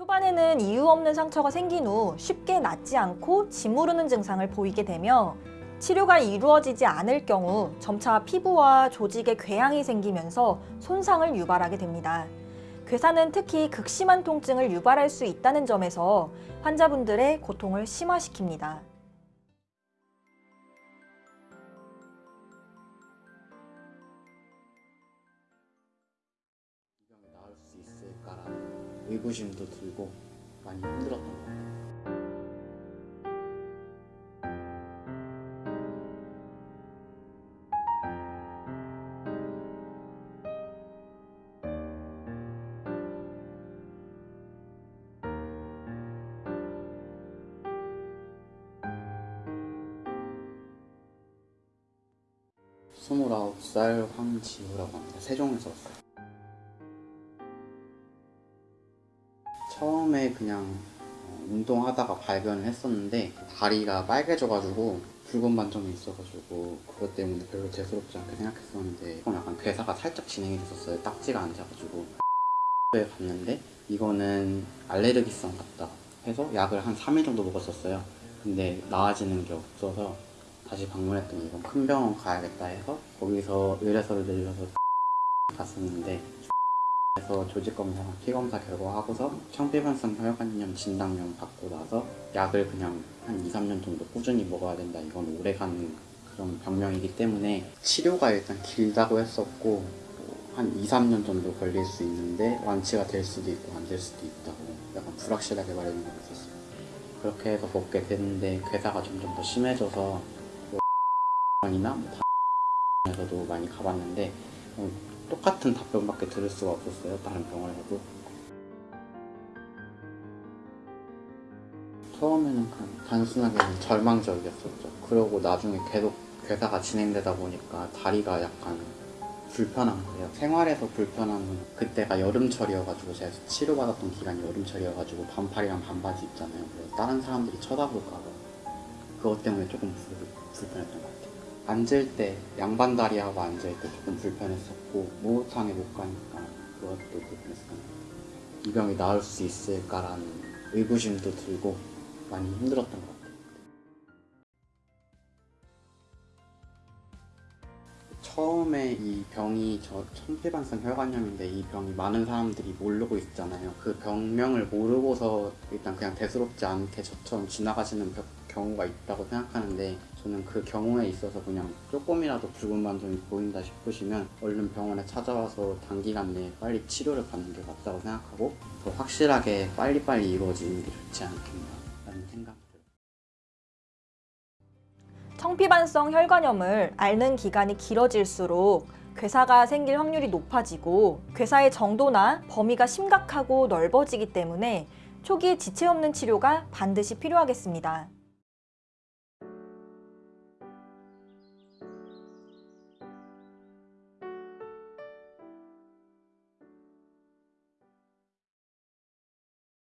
초반에는 이유 없는 상처가 생긴 후 쉽게 낫지 않고 짓무르는 증상을 보이게 되며 치료가 이루어지지 않을 경우 점차 피부와 조직에 궤양이 생기면서 손상을 유발하게 됩니다. 괴사는 특히 극심한 통증을 유발할 수 있다는 점에서 환자분들의 고통을 심화시킵니다. 의구심도 들고 많이 힘들었던 것 같아요. 스물아홉 살 황지우라고 합니다. 세종에서 왔어요. 처음에 그냥 어, 운동하다가 발견을 했었는데 다리가 빨개져가지고 붉은 반점이 있어가지고 그것 때문에 별로 대수롭지 않게 생각했었는데 좀 약간 괴사가 살짝 진행이 됐었어요. 딱지가 앉아가지고 에 갔는데 이거는 알레르기성 같다 해서 약을 한 3일 정도 먹었었어요. 근데 나아지는 게 없어서 다시 방문했더니 이건 큰 병원 가야겠다 해서 거기서 의뢰서를 내려서 갔었는데 그래서 조직 검사랑 피 검사 결과 하고서 청피반성 혈관염 진단용 받고 나서 약을 그냥 한 2, 3년 정도 꾸준히 먹어야 된다. 이건 오래가는 그런 병명이기 때문에 치료가 일단 길다고 했었고 뭐한 2, 3년 정도 걸릴 수 있는데 완치가 될 수도 있고 안 될 수도 있다고 약간 불확실하게 말해준 거 있었어요. 그렇게 해서 먹게 됐는데 괴사가 점점 더 심해져서 뭐 이나 뭐 에서도 많이 가봤는데 어, 똑같은 답변밖에 들을 수가 없었어요. 다른 병원에서도. 처음에는 그냥 단순하게 절망적이었었죠. 그러고 나중에 계속 괴사가 진행되다 보니까 다리가 약간 불편한 거예요. 생활에서 불편함은 그때가 여름철이어가지고 제가 치료받았던 기간이 여름철이어가지고 반팔이랑 반바지 입잖아요. 그래서 다른 사람들이 쳐다볼까 봐 그것 때문에 조금 불, 불편했던 것 같아요. 앉을 때 양반 다리하고 앉을 때 조금 불편했었고 목욕탕에 못 가니까 그것도 불편했었던. 이 병이 나을 수 있을까라는 의구심도 들고 많이 힘들었던 것 같아요. 처음에 이 병이 저 천피반성 혈관염인데 이 병이 많은 사람들이 모르고 있잖아요. 그 병명을 모르고서 일단 그냥 대수롭지 않게 저처럼 지나가시는 겨- 경우가 있다고 생각하는데 저는 그 경우에 있어서 그냥 조금이라도 붉은 반점이 보인다 싶으시면 얼른 병원에 찾아와서 단기간 내에 빨리 치료를 받는 게 맞다고 생각하고 더 확실하게 빨리빨리 이루어지는 게 좋지 않겠나 라는 생각 들어요. 청피반성 혈관염을 앓는 기간이 길어질수록 괴사가 생길 확률이 높아지고 괴사의 정도나 범위가 심각하고 넓어지기 때문에 초기 지체 없는 치료가 반드시 필요하겠습니다.